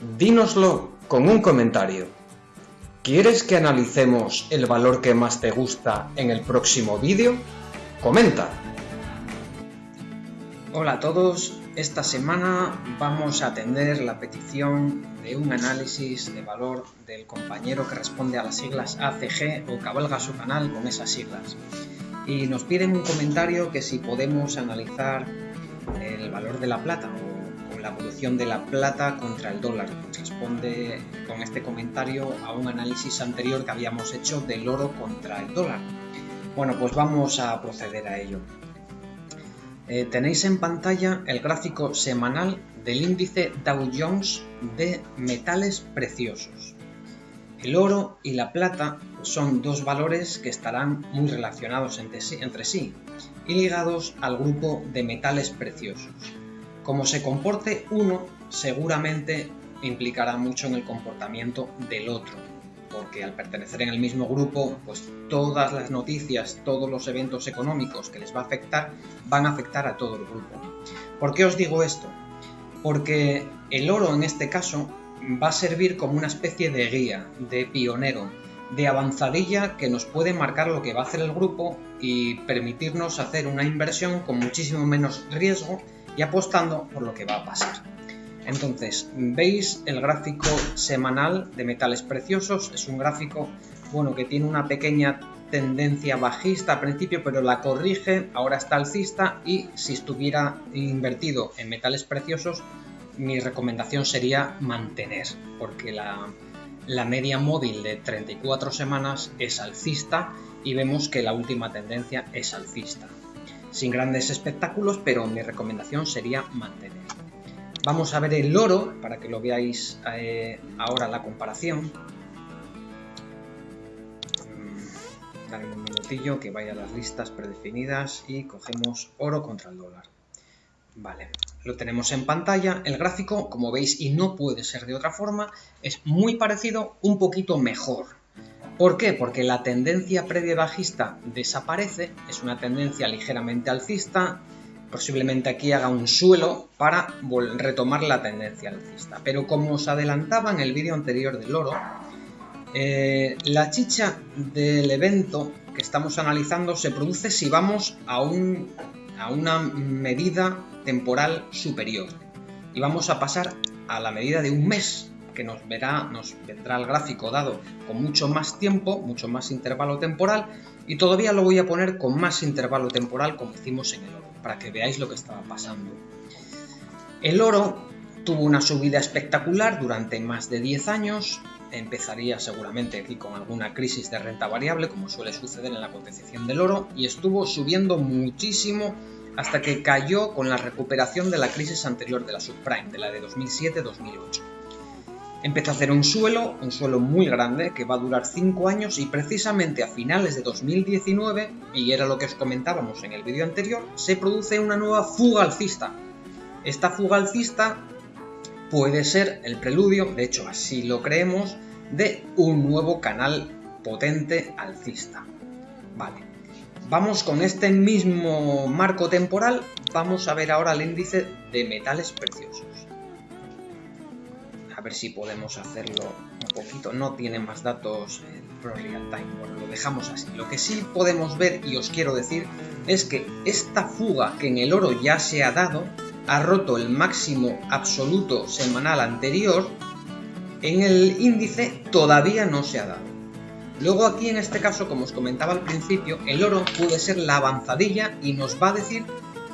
Dínoslo con un comentario. ¿Quieres que analicemos el valor que más te gusta en el próximo vídeo? Comenta. Hola a todos, esta semana vamos a atender la petición de un análisis de valor del compañero que responde a las siglas ACG o cabalga su canal con esas siglas. Y nos piden un comentario que si podemos analizar el valor de la plata la evolución de la plata contra el dólar. Responde con este comentario a un análisis anterior que habíamos hecho del oro contra el dólar. Bueno, pues vamos a proceder a ello. Eh, tenéis en pantalla el gráfico semanal del índice Dow Jones de metales preciosos. El oro y la plata son dos valores que estarán muy relacionados entre sí y ligados al grupo de metales preciosos. Como se comporte uno, seguramente implicará mucho en el comportamiento del otro, porque al pertenecer en el mismo grupo, pues todas las noticias, todos los eventos económicos que les va a afectar, van a afectar a todo el grupo. ¿Por qué os digo esto? Porque el oro en este caso va a servir como una especie de guía, de pionero, de avanzadilla que nos puede marcar lo que va a hacer el grupo y permitirnos hacer una inversión con muchísimo menos riesgo y apostando por lo que va a pasar. Entonces, veis el gráfico semanal de metales preciosos, es un gráfico bueno que tiene una pequeña tendencia bajista al principio, pero la corrige, ahora está alcista y si estuviera invertido en metales preciosos, mi recomendación sería mantener, porque la, la media móvil de 34 semanas es alcista y vemos que la última tendencia es alcista sin grandes espectáculos, pero mi recomendación sería mantener. Vamos a ver el oro, para que lo veáis eh, ahora la comparación. Mm, dale un minutillo que vaya a las listas predefinidas y cogemos oro contra el dólar. Vale, lo tenemos en pantalla. El gráfico, como veis, y no puede ser de otra forma, es muy parecido, un poquito mejor. ¿Por qué? Porque la tendencia previa bajista desaparece, es una tendencia ligeramente alcista, posiblemente aquí haga un suelo para retomar la tendencia alcista. Pero como os adelantaba en el vídeo anterior del oro, eh, la chicha del evento que estamos analizando se produce si vamos a, un, a una medida temporal superior. Y vamos a pasar a la medida de un mes, que nos, verá, nos vendrá el gráfico dado con mucho más tiempo, mucho más intervalo temporal y todavía lo voy a poner con más intervalo temporal como hicimos en el oro, para que veáis lo que estaba pasando. El oro tuvo una subida espectacular durante más de 10 años, empezaría seguramente aquí con alguna crisis de renta variable, como suele suceder en la cotización del oro, y estuvo subiendo muchísimo hasta que cayó con la recuperación de la crisis anterior de la subprime, de la de 2007-2008. Empezó a hacer un suelo, un suelo muy grande, que va a durar 5 años y precisamente a finales de 2019, y era lo que os comentábamos en el vídeo anterior, se produce una nueva fuga alcista. Esta fuga alcista puede ser el preludio, de hecho así lo creemos, de un nuevo canal potente alcista. Vale, vamos con este mismo marco temporal, vamos a ver ahora el índice de metales preciosos a ver si podemos hacerlo un poquito. No tiene más datos Pro Real Time, bueno, lo dejamos así. Lo que sí podemos ver y os quiero decir es que esta fuga que en el oro ya se ha dado ha roto el máximo absoluto semanal anterior, en el índice todavía no se ha dado. Luego aquí en este caso, como os comentaba al principio, el oro puede ser la avanzadilla y nos va a decir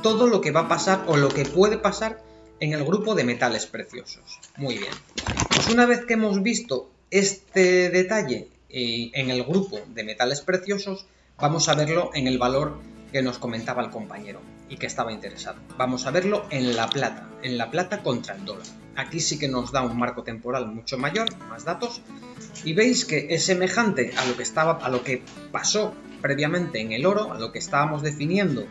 todo lo que va a pasar o lo que puede pasar en el grupo de metales preciosos. Muy bien. Pues una vez que hemos visto este detalle eh, en el grupo de metales preciosos, vamos a verlo en el valor que nos comentaba el compañero y que estaba interesado. Vamos a verlo en la plata, en la plata contra el dólar. Aquí sí que nos da un marco temporal mucho mayor, más datos, y veis que es semejante a lo que estaba, a lo que pasó previamente en el oro, a lo que estábamos definiendo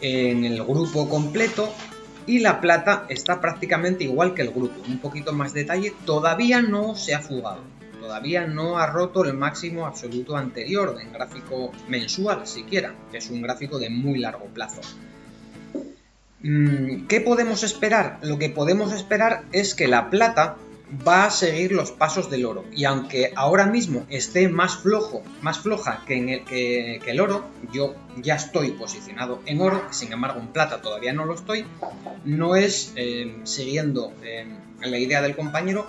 en el grupo completo, y la plata está prácticamente igual que el grupo, un poquito más detalle, todavía no se ha fugado, todavía no ha roto el máximo absoluto anterior en gráfico mensual siquiera, que es un gráfico de muy largo plazo. Mm, ¿Qué podemos esperar? Lo que podemos esperar es que la plata va a seguir los pasos del oro. Y aunque ahora mismo esté más flojo, más floja que, en el, que, el oro, yo ya estoy posicionado en oro, sin embargo en plata todavía no lo estoy, no es eh, siguiendo eh, la idea del compañero,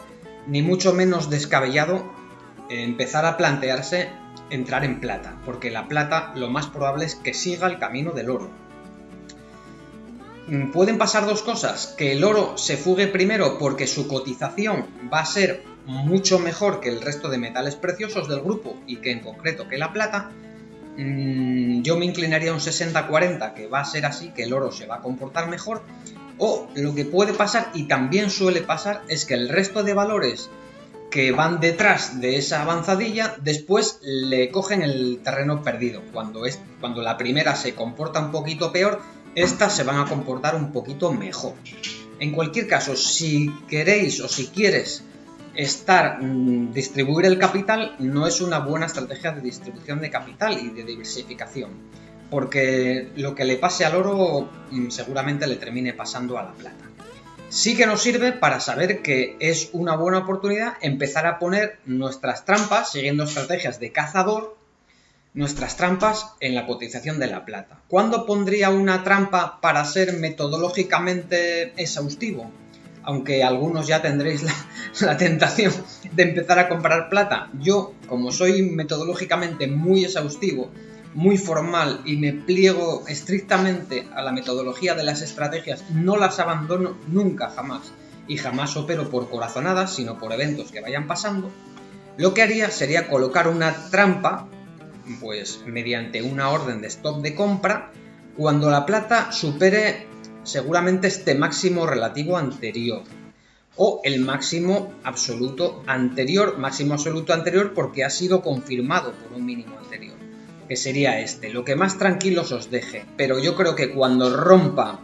ni mucho menos descabellado empezar a plantearse entrar en plata, porque la plata lo más probable es que siga el camino del oro. Mm, pueden pasar dos cosas, que el oro se fugue primero porque su cotización va a ser mucho mejor que el resto de metales preciosos del grupo y que en concreto que la plata, mm, yo me inclinaría a un 60-40, que va a ser así, que el oro se va a comportar mejor, o lo que puede pasar, y también suele pasar, es que el resto de valores que van detrás de esa avanzadilla, después le cogen el terreno perdido. Cuando, es, cuando la primera se comporta un poquito peor, estas se van a comportar un poquito mejor. En cualquier caso, si queréis o si quieres estar mm, distribuir el capital, no es una buena estrategia de distribución de capital y de diversificación, porque lo que le pase al oro mm, seguramente le termine pasando a la plata. Sí que nos sirve para saber que es una buena oportunidad empezar a poner nuestras trampas, siguiendo estrategias de cazador, nuestras trampas en la cotización de la plata. ¿Cuándo pondría una trampa para ser metodológicamente exhaustivo? Aunque algunos ya tendréis la, tentación de empezar a comprar plata. Yo, como soy metodológicamente muy exhaustivo, muy formal y me pliego estrictamente a la metodología de las estrategias, no las abandono nunca, jamás. Y jamás opero por corazonadas, sino por eventos que vayan pasando. Lo que haría sería colocar una trampa pues mediante una orden de stop de compra cuando la plata supere seguramente este máximo relativo anterior o el máximo absoluto anterior, máximo absoluto anterior porque ha sido confirmado por un mínimo anterior, que sería este, lo que más tranquilos os deje, pero yo creo que cuando rompa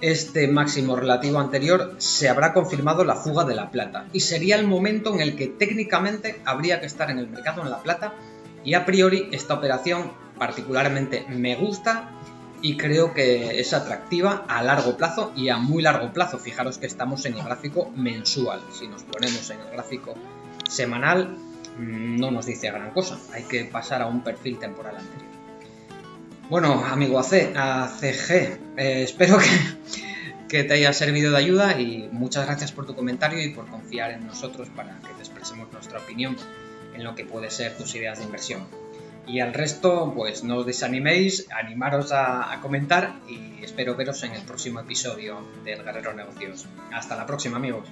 este máximo relativo anterior se habrá confirmado la fuga de la plata y sería el momento en el que técnicamente habría que estar en el mercado en la plata y a priori esta operación particularmente me gusta y creo que es atractiva a largo plazo y a muy largo plazo. Fijaros que estamos en el gráfico mensual. Si nos ponemos en el gráfico semanal mm, no nos dice gran cosa. Hay que pasar a un perfil temporal anterior. Bueno, amigo AC, ACG, eh, espero que, que, te haya servido de ayuda y muchas gracias por tu comentario y por confiar en nosotros para que te expresemos nuestra opinión en lo que puede ser tus ideas de inversión. Y al resto, pues no os desaniméis, animaros a, a comentar y espero veros en el próximo episodio del Guerrero Negocios. Hasta la próxima amigos.